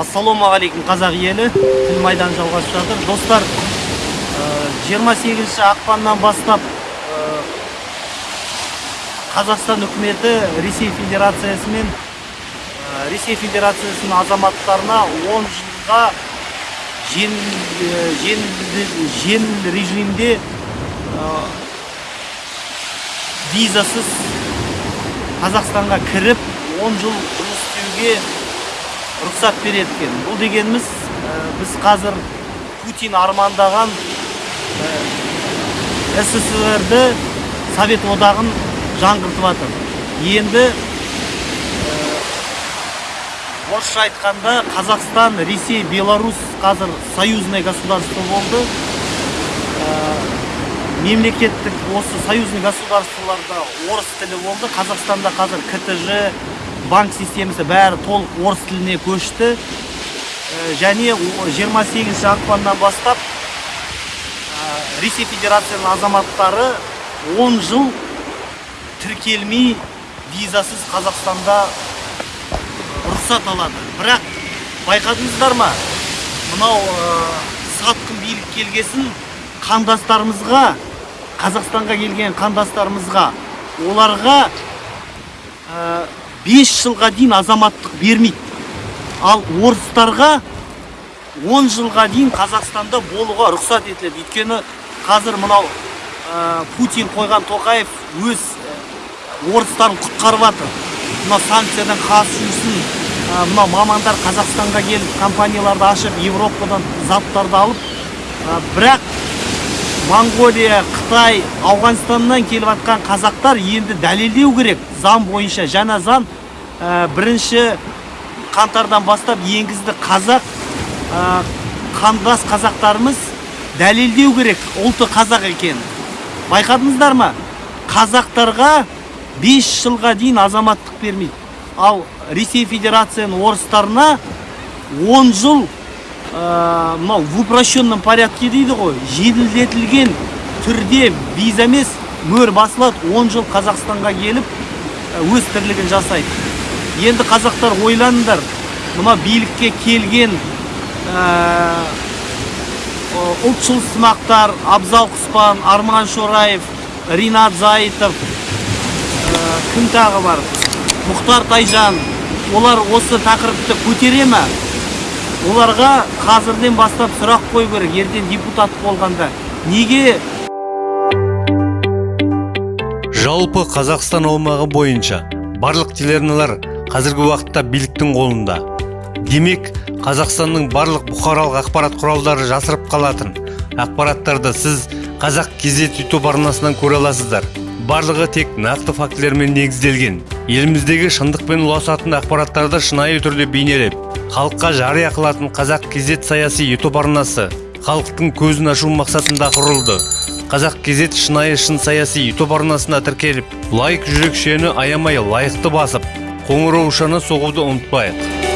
ассалаумағалейкум қазақ елі. Тіл майдан жалғасып жатыр. Достар э, 28 ақпаннан бастап э, қазақстан үкіметі ресей федерациясы мен э, ресей федерациясының азаматтарына 10 жылға жеңіл э, режимде э, визасыз қазақстанға кіріп 10 жыл жұмыс істеуге рұқсат береді екен бұл дегеніміз ә, біз қазір путин армандаған ә, ссср-ді совет одағын жаңғыртып жатыр енді ә, айтқанда қазақстан ресей беларусь қазір союзное государство болды. Мемлекеттік осы союзный государстволарда орыс тілі болды. Қазақстанда қазір ктж банк системасы бәрі толық орыс тіліне көшті. Ә, және о- 28 ақпаннан бастап ә, ресей федерациясының азаматтары 10 жыл тіркелмей визасыз қазақстанда рұқсат алады. Бірақ байқадыңыздар ма? Мынау ә, сатқын билік келгесін қандастарымызға қазақстанға келген қандастарымызға оларға 5 жылға дейін азаматтық бермейді. Ал орыстарға 10 жылға дейін қазақстанда болуға рұқсат етіледі. Өйткені қазір мынау ә, путин қойған тоқаев өз ә, орыстарын құтқарып жатыр. Мына санкциядан қашу үшін ә, мынау мамандар қазақстанға келіп компанияларды ашып европадан заттарды алып ә, бірақ моңғолия қытай ауғанстаннан келіп жатқан қазақтар енді дәлелдеу керек. Заң бойынша жаңа заң ә, бірінші қаңтардан бастап енгізді қазақ ә, қандас қазақтарымыз дәлелдеу керек. Ұлты қазақ екенін байқадыңыздар ма? Қазақтарға 5 жылға дейін азаматтық бермейді. Ал ресей федерацияның орыстарына 10 жыл мынау в упрощенном порядке дейді ғой. Жеделдетілген түрде виза емес мөр басылады. 10 жыл қазақстанға келіп ә, өз тірлігін жасайды. Енді қазақтар ойланыңдар мына билікке келген ә, ұлтшыл сымақтар абзал құспан арман шораев ринат заитов ә, кім тағы бар? Мұхтар тайжан олар осы тақырыпты көтере ма оларға қазірден бастап сұрақ қою керек ертең депутат болғанда. Неге? Жалпы қазақстан аумағы бойынша барлық телеарналар қазіргі уақытта биліктің қолында. Демек қазақстанның барлық бұқаралық ақпарат құралдары жасырып қалатын. Ақпараттарды сіз қазақ кезет ютуб арнасынан көре аласыздар. Барлығы тек нақты фактілермен негізделген. Еліміздегі шындықпен ұласатын ақпараттарды шынайы түрде бейнелеп халыққа жария қылатын қазақ кезет саяси ютуб арнасы халықтың көзін ашу мақсатында құрылды. Қазақ кезет шынайы шын саяси ютуб арнасына тіркеліп лайк жүрекшені аямай лайықты басып қоңыраушаны соғуды ұмытпайық.